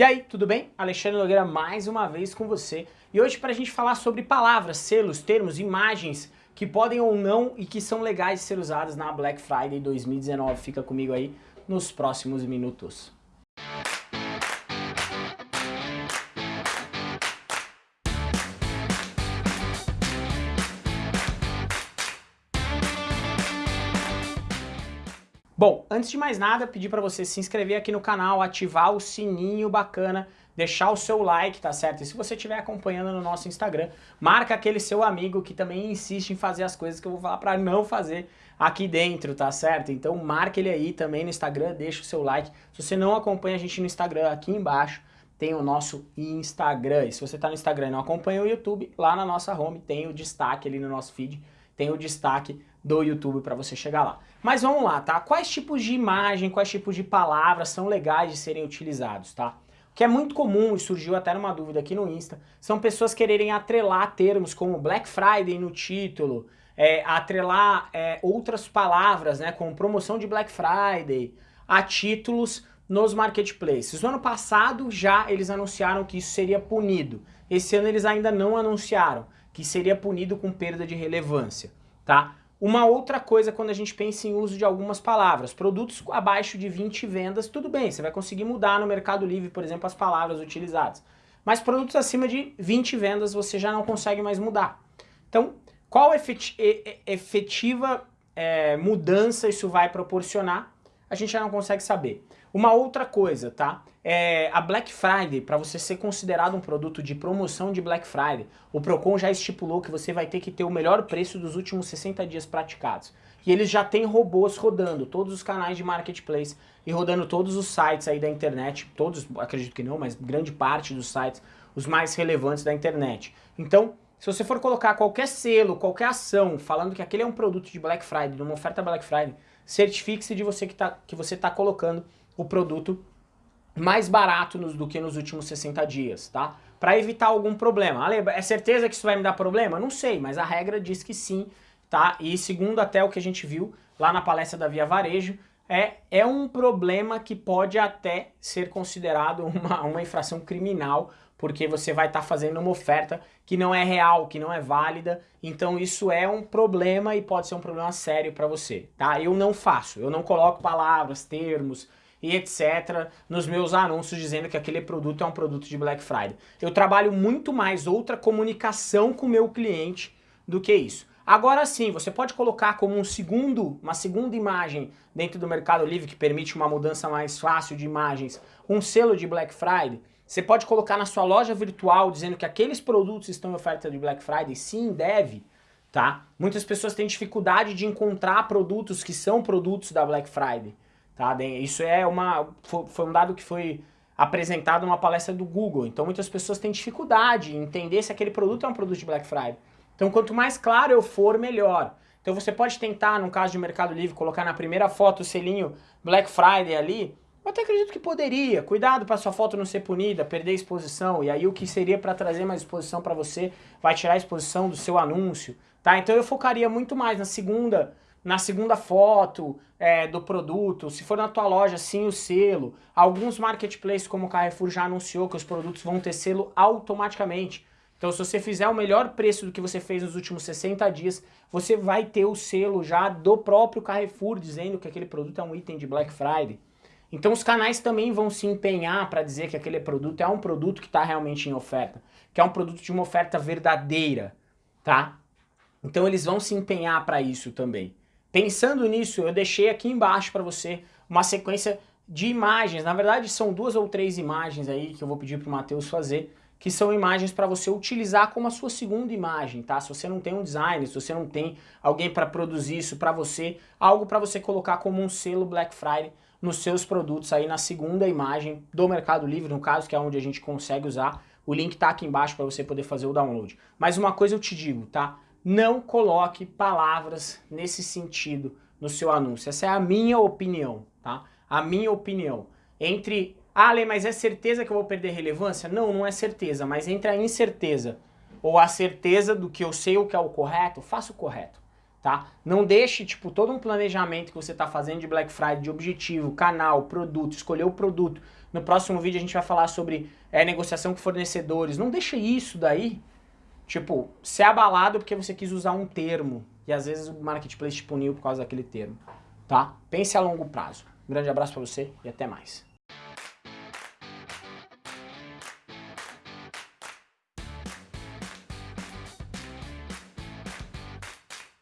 E aí, tudo bem? Alexandre Nogueira mais uma vez com você. E hoje para a gente falar sobre palavras, selos, termos, imagens que podem ou não e que são legais de ser usadas na Black Friday 2019. Fica comigo aí nos próximos minutos. Bom, antes de mais nada, pedir para você se inscrever aqui no canal, ativar o sininho bacana, deixar o seu like, tá certo? E se você estiver acompanhando no nosso Instagram, marca aquele seu amigo que também insiste em fazer as coisas que eu vou falar para não fazer aqui dentro, tá certo? Então marca ele aí também no Instagram, deixa o seu like. Se você não acompanha a gente no Instagram, aqui embaixo tem o nosso Instagram. E se você tá no Instagram e não acompanha o YouTube, lá na nossa home tem o destaque ali no nosso feed, tem o destaque do YouTube para você chegar lá. Mas vamos lá, tá? Quais tipos de imagem, quais tipos de palavras são legais de serem utilizados, tá? O que é muito comum e surgiu até numa dúvida aqui no Insta, são pessoas quererem atrelar termos como Black Friday no título, é, atrelar é, outras palavras, né, como promoção de Black Friday, a títulos nos marketplaces. No ano passado já eles anunciaram que isso seria punido. Esse ano eles ainda não anunciaram que seria punido com perda de relevância, tá? Uma outra coisa quando a gente pensa em uso de algumas palavras, produtos abaixo de 20 vendas, tudo bem, você vai conseguir mudar no Mercado Livre, por exemplo, as palavras utilizadas. Mas produtos acima de 20 vendas você já não consegue mais mudar. Então, qual efetiva é, mudança isso vai proporcionar? A gente já não consegue saber. Uma outra coisa, tá? É, a Black Friday, para você ser considerado um produto de promoção de Black Friday, o Procon já estipulou que você vai ter que ter o melhor preço dos últimos 60 dias praticados. E eles já têm robôs rodando todos os canais de marketplace e rodando todos os sites aí da internet, todos, acredito que não, mas grande parte dos sites, os mais relevantes da internet. Então, se você for colocar qualquer selo, qualquer ação, falando que aquele é um produto de Black Friday, uma oferta Black Friday, certifique-se de você que, tá, que você está colocando o produto mais barato nos, do que nos últimos 60 dias, tá? Para evitar algum problema. Ale, é certeza que isso vai me dar problema? Não sei, mas a regra diz que sim, tá? E segundo até o que a gente viu lá na palestra da Via Varejo, é, é um problema que pode até ser considerado uma, uma infração criminal, porque você vai estar tá fazendo uma oferta que não é real, que não é válida, então isso é um problema e pode ser um problema sério para você, tá? Eu não faço, eu não coloco palavras, termos, e etc. nos meus anúncios dizendo que aquele produto é um produto de Black Friday. Eu trabalho muito mais outra comunicação com o meu cliente do que isso. Agora sim, você pode colocar como um segundo, uma segunda imagem dentro do Mercado Livre que permite uma mudança mais fácil de imagens, um selo de Black Friday. Você pode colocar na sua loja virtual dizendo que aqueles produtos estão em oferta de Black Friday, sim, deve, tá? Muitas pessoas têm dificuldade de encontrar produtos que são produtos da Black Friday. Tá? Isso é uma, foi um dado que foi apresentado numa palestra do Google, então muitas pessoas têm dificuldade em entender se aquele produto é um produto de Black Friday. Então quanto mais claro eu for, melhor. Então você pode tentar, no caso de Mercado Livre, colocar na primeira foto o selinho Black Friday ali, eu até acredito que poderia. Cuidado para sua foto não ser punida, perder exposição. E aí o que seria para trazer mais exposição para você vai tirar a exposição do seu anúncio. Tá? Então eu focaria muito mais na segunda na segunda foto é, do produto, se for na tua loja, sim o selo. Alguns marketplaces como o Carrefour já anunciou que os produtos vão ter selo automaticamente. Então se você fizer o melhor preço do que você fez nos últimos 60 dias, você vai ter o selo já do próprio Carrefour dizendo que aquele produto é um item de Black Friday. Então os canais também vão se empenhar para dizer que aquele produto é um produto que está realmente em oferta, que é um produto de uma oferta verdadeira, tá? Então eles vão se empenhar para isso também. Pensando nisso, eu deixei aqui embaixo para você uma sequência de imagens. Na verdade, são duas ou três imagens aí que eu vou pedir para o Matheus fazer, que são imagens para você utilizar como a sua segunda imagem, tá? Se você não tem um designer, se você não tem alguém para produzir isso para você, algo para você colocar como um selo Black Friday nos seus produtos aí na segunda imagem do Mercado Livre, no caso, que é onde a gente consegue usar. O link tá aqui embaixo para você poder fazer o download. Mas uma coisa eu te digo, tá? não coloque palavras nesse sentido no seu anúncio. Essa é a minha opinião, tá? A minha opinião. Entre, ah, Ale, mas é certeza que eu vou perder relevância? Não, não é certeza, mas entre a incerteza ou a certeza do que eu sei o que é o correto, faça o correto, tá? Não deixe, tipo, todo um planejamento que você está fazendo de Black Friday, de objetivo, canal, produto, escolher o produto, No próximo vídeo a gente vai falar sobre é, negociação com fornecedores. Não deixa isso daí, tipo, ser abalado porque você quis usar um termo. E às vezes o marketplace te puniu por causa daquele termo. Tá? Pense a longo prazo. Um grande abraço para você e até mais.